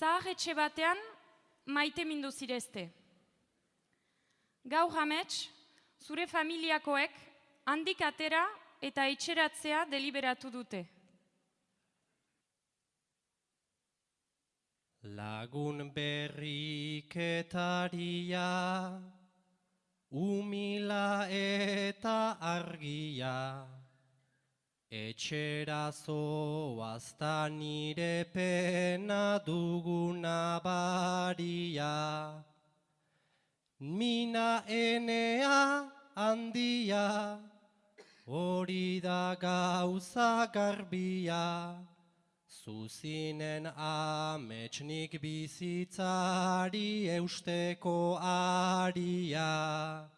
Zahar etxe batean maite mindu zirezte. Gaur hamets, zure familiakoek handik atera eta etxeratzea deliberatu dute. Lagun berriketaria, umila eta argia, etxera zoazta nire pena duguna baria. Mina enea handia, hori da gauza garbia, Zuzinen ametsnik bizitzari eusteko aria.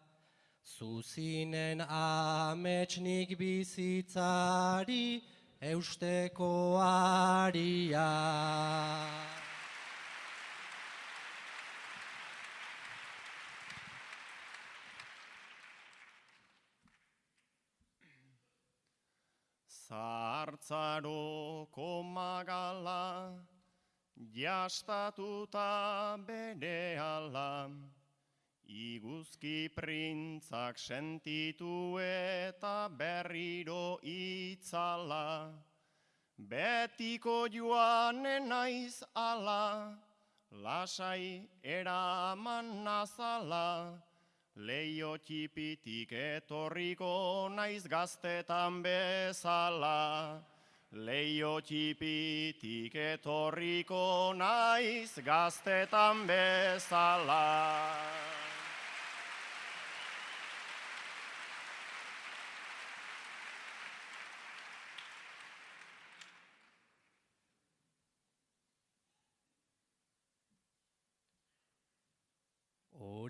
Zuzinen ametsnik bizitzari eusteko aria. Zartzaroko magala, jastatuta bere ala, iguzki printzak sentitu eta berriro itzala, betiko joanen naiz ala, lasai eraman nazala, Leio txipitik etorriko naiz gaztetan bezala. Leio txipitik etorriko naiz gaztetan bezala.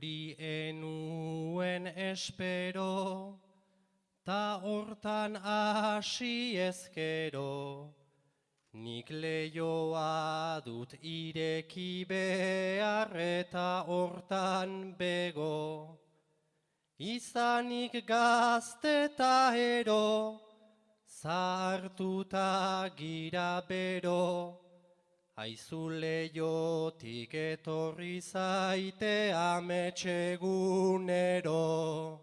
Hori enuen espero, ta hortan hasi ezkero, nik leioa dut ireki behar eta hortan bego. Izanik gazte eta ero, zahartuta gira bero, Aizu leiotik etorri zaite ametsegunero.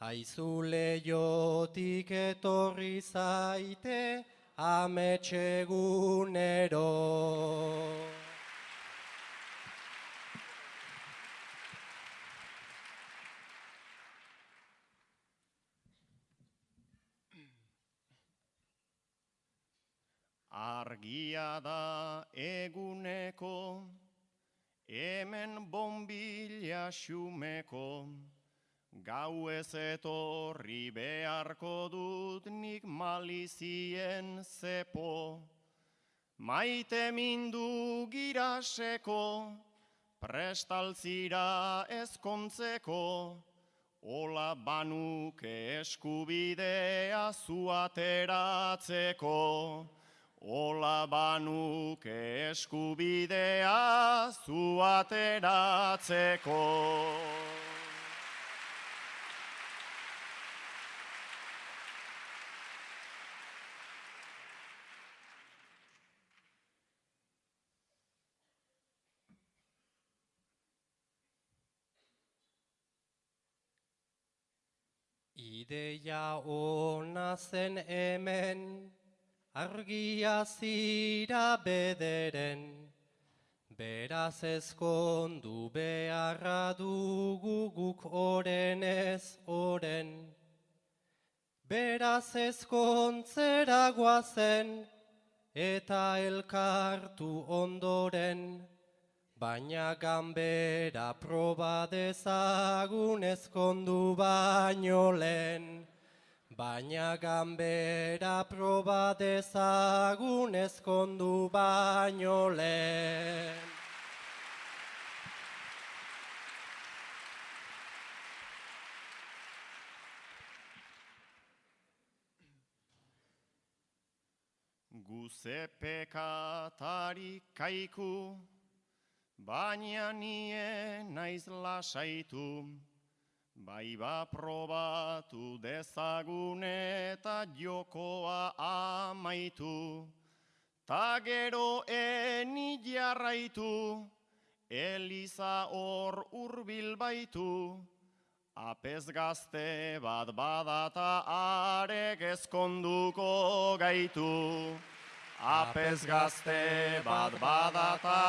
Aizu leiotik etorri zaite ametsegunero. Argia da eguneko, hemen bombila xumeko, gau ez etorri beharko dut nik malizien zepo. Maite mindu giraseko, prestaltzira ezkontzeko, Ola banuke eskubidea zuateratzeko. Ola banuke eskubidea zuateratzeko. Ideia ona zen hemen, argia zira bederen, beraz ezkondu beharra dugu guk oren ez oren. Beraz ezkontzera guazen, eta elkartu ondoren, baina ganbera proba dezagun ezkondu baino lehen. Baina ganbera proba dezagun ezkondu baino lehen. Guze pekatari kaiku, baina nie naiz lasaitu. Bai ba probatu dezagun eta jokoa amaitu. ta gero eni jarraitu, Eliza hor urbil baitu, apez gazte bat badata arek ezkonduko gaitu. Apez gazte bat badata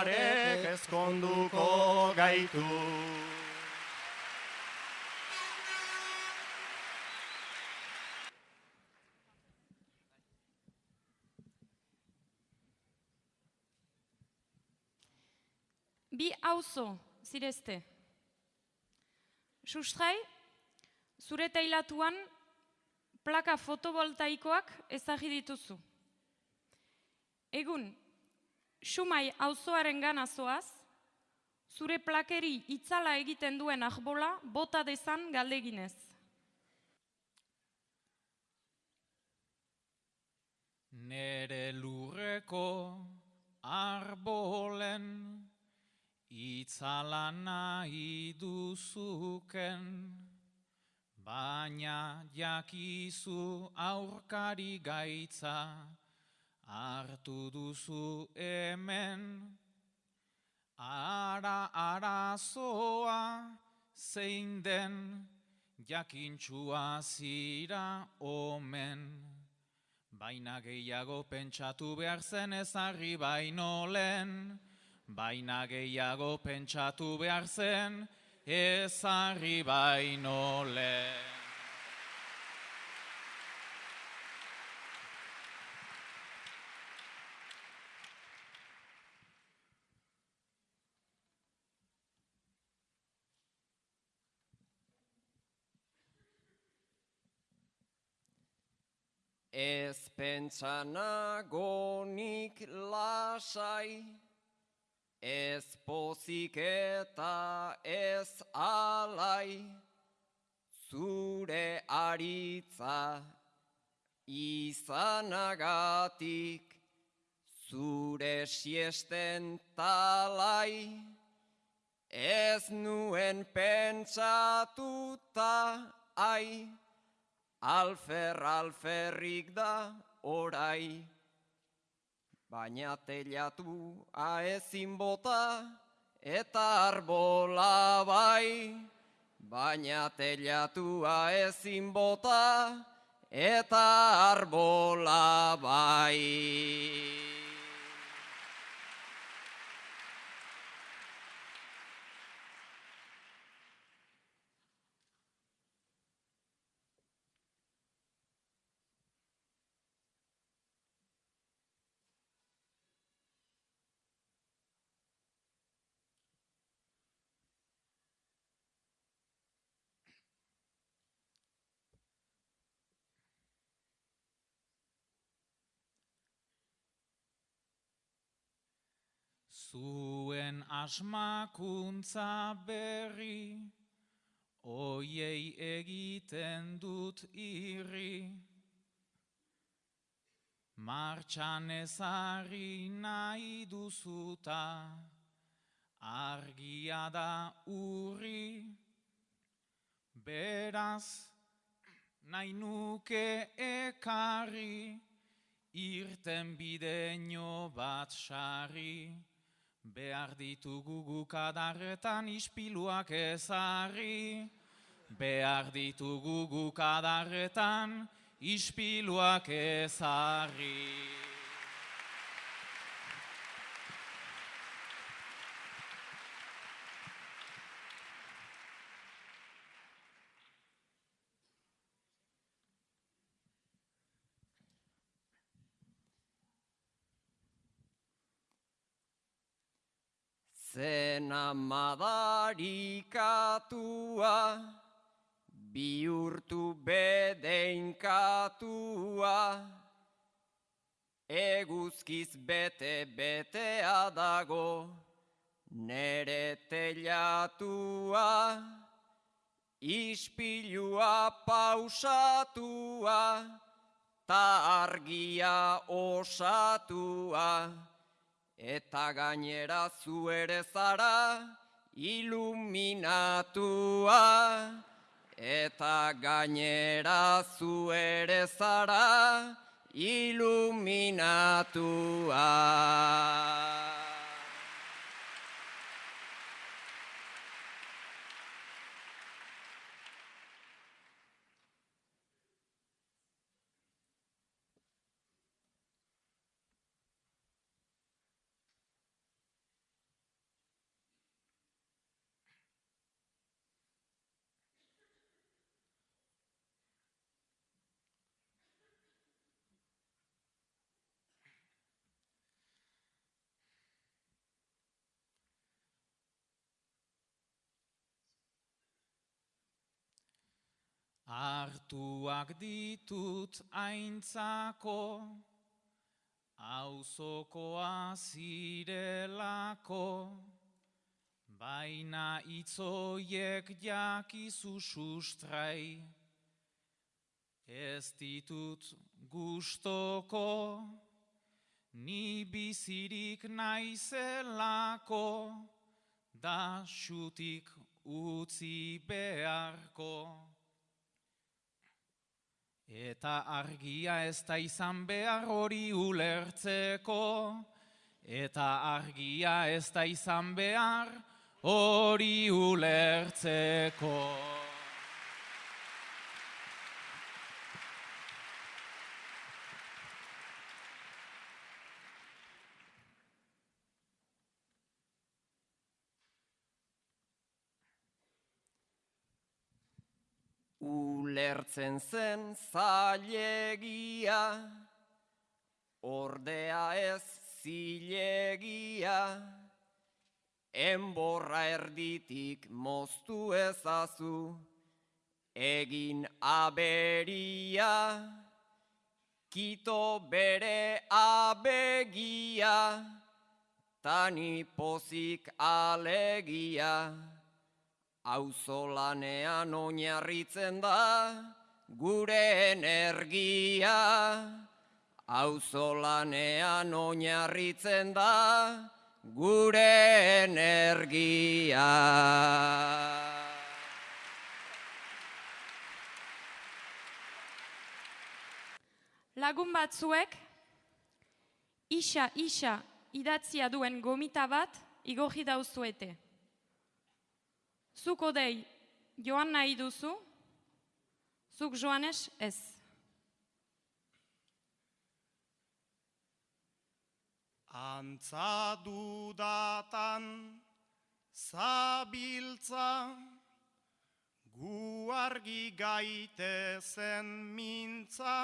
arek ezkonduko gaitu. Bi auzo zirezte. Sustrai, zure teilatuan plaka fotovoltaikoak ezagri dituzu. Egun, Sumai auzoaren gana zoaz, zure plakeri itzala egiten duen ahbola bota dezan galdeginez. Nere lurreko arbolen itzala nahi duzuken, baina jakizu aurkari gaitza hartu duzu hemen. Ara arazoa zein den jakintxua zira omen. Baina gehiago pentsatu behar zen ezarri baino lehen, baina gehiago pentsatu behar zen ezarri baino lehen. Ez pentsanagonik lasai, ez pozik eta ez alai, zure aritza izanagatik, zure siesten talai, ez nuen pentsatuta ai, Alfer, alferrik da orai, baina telatu aezin bota eta arbola bai. Baina telatu aezin bota eta arbola bai. Zuen asmakuntza berri, oiei egiten dut irri. Martxan ezarri nahi duzuta, argia da urri. Beraz, nahi nuke ekarri, irten bideño bat sarri. Behar ditugu gukadarretan ispiluak ezarri. Behar ditugu gukadarretan ispiluak ezarri. Zena madarikatua, bihurtu bedeinkatua, eguzkiz bete-betea dago, nere telatua, ispilua pausatua, ta argia osatua. Eta gainera zu ere zara iluminatua. Eta gainera zu ere zara iluminatua. Artuak ditut aintzako, auzokoa zirelako, baina itzoiek jakizu sustrai, ez ditut gustoko, ni bizirik naizelako, da xutik utzi beharko. Eta argia ez da izan behar hori ulertzeko, eta argia ez da izan behar hori ulertzeko. Ulertzen zen zailegia, ordea ez zilegia, enborra erditik moztu ezazu, egin aberia, kito bere abegia, tani pozik alegia. Auzolanean oinarritzen da gure energia. Auzolanean oinarritzen da gure energia. Lagun batzuek, isa, isa, idatzia duen gomita bat igorri dauzuete. Zuk odei joan nahi duzu, zuk joanes ez. Antza dudatan zabiltza, gu argi gaitezen mintza,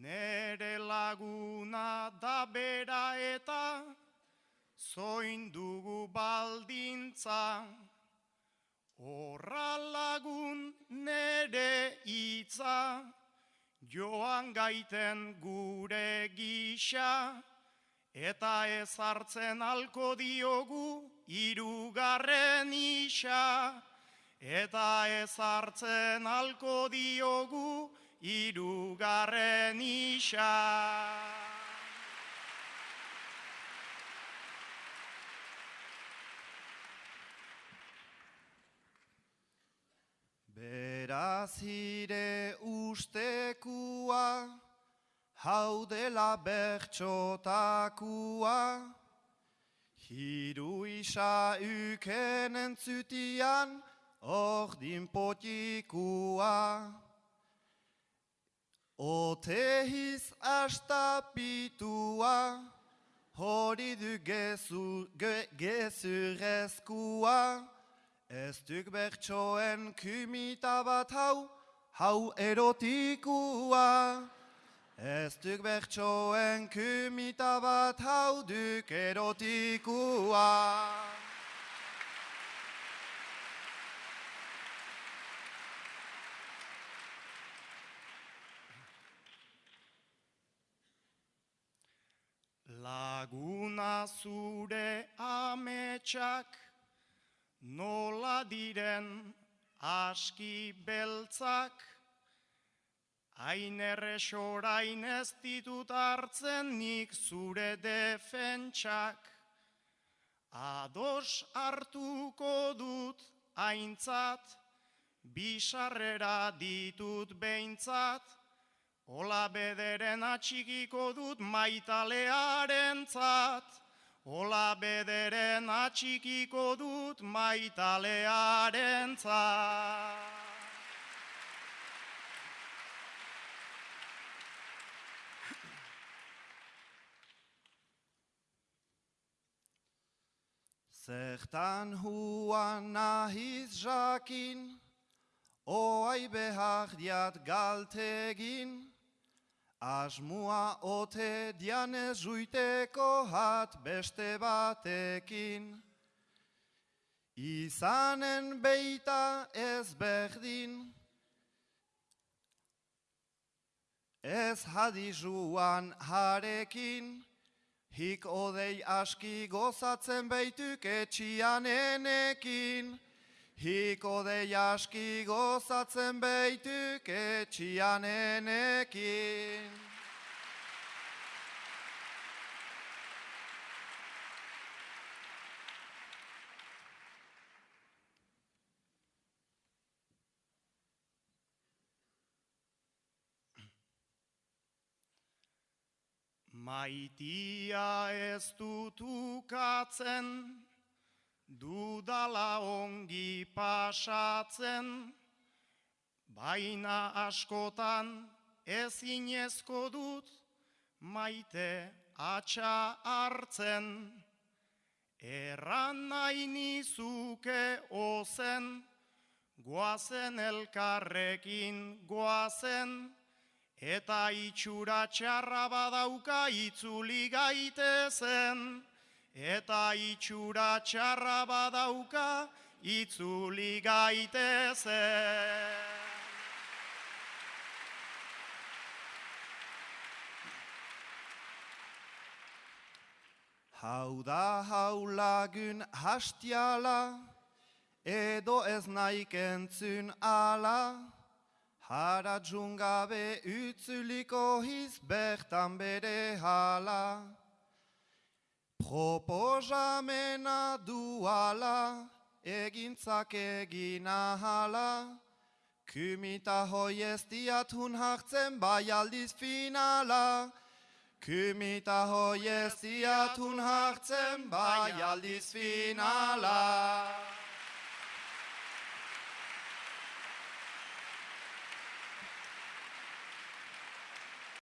nere laguna da bera eta zoin dugu baldintza. Horra lagun nere hitza, joan gaiten gure gisa, eta ez hartzen alko diogu irugarren isa. Eta ez hartzen alko diogu irugarren isa. Ire ustekua, hau dela bertxotakua, hiru isa uken entzutian, ordin potikua. Otehiz astapitua, hori du gezu, ge, gezurezkua, Ez duk bertsoen kumita bat hau, hau erotikua. Ez duk bertsoen kumita bat hau duk erotikua. Laguna zure ametsak, Nola diren aski beltzak, hain erresorain ez ditut hartzen nik zure defentsak. Ados hartuko dut aintzat, bisarrera ditut behintzat, Ola bederen atxikiko dut maitalearen zat. Ola bederen atxikiko dut maitalearen zat. Zertan huan nahiz jakin, oai behar diat galtegin, asmua ote dianez juiteko hat beste batekin. Izanen beita ez berdin, ez hadizuan harekin, Hik odei aski gozatzen beituk etxianenekin. Hik odei aski gozatzen beituk etxianenekin. Maitia ez dutukatzen, dudala ongi pasatzen, baina askotan ezinezko dut maite atxa hartzen. Erran nahi nizuke ozen, goazen elkarrekin goazen, Eta itxura txarra badauka itzuli gaitezen. Eta itxura txarra badauka itzuli gaitezen. Hau da hau lagun hastiala, edo ez naik entzun ala, Haratzun gabe utzuliko hiz bertan bere hala. Proposamena duala, egintzak egin ahala. Kumita hoi ez diatun hartzen bai aldiz finala. Kumita hoi ez diatun hartzen bai aldiz finala.